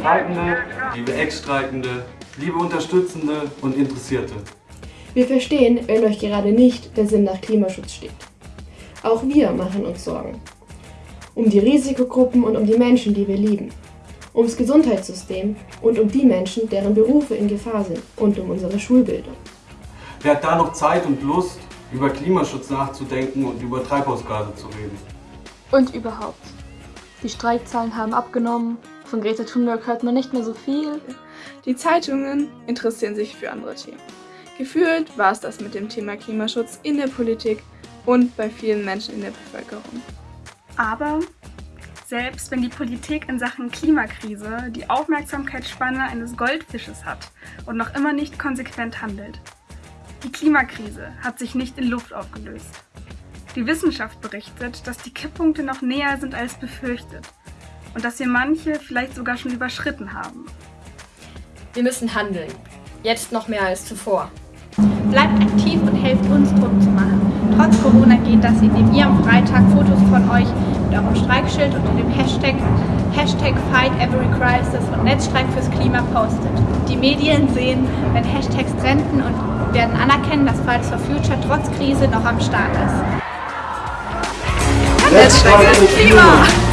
Streikende, liebe Ex-Streikende, liebe Unterstützende und Interessierte. Wir verstehen, wenn euch gerade nicht der Sinn nach Klimaschutz steht. Auch wir machen uns Sorgen. Um die Risikogruppen und um die Menschen, die wir lieben. Ums Gesundheitssystem und um die Menschen, deren Berufe in Gefahr sind und um unsere Schulbildung. Wer hat da noch Zeit und Lust, über Klimaschutz nachzudenken und über Treibhausgase zu reden? Und überhaupt. Die Streikzahlen haben abgenommen, von Greta Thunberg hört man nicht mehr so viel. Die Zeitungen interessieren sich für andere Themen. Gefühlt war es das mit dem Thema Klimaschutz in der Politik und bei vielen Menschen in der Bevölkerung. Aber selbst wenn die Politik in Sachen Klimakrise die Aufmerksamkeitsspanne eines Goldfisches hat und noch immer nicht konsequent handelt, die Klimakrise hat sich nicht in Luft aufgelöst. Die Wissenschaft berichtet, dass die Kipppunkte noch näher sind als befürchtet und dass wir manche vielleicht sogar schon überschritten haben. Wir müssen handeln. Jetzt noch mehr als zuvor. Bleibt aktiv und helft uns Druck zu machen. Trotz Corona geht das, indem ihr am Freitag Fotos von euch mit eurem Streikschild unter dem Hashtag, Hashtag Fight Every Crisis und Netzstreik fürs Klima postet. Die Medien sehen, wenn Hashtags trenden und werden anerkennen, dass Fridays for Future trotz Krise noch am Start ist. Netzstreik fürs Klima!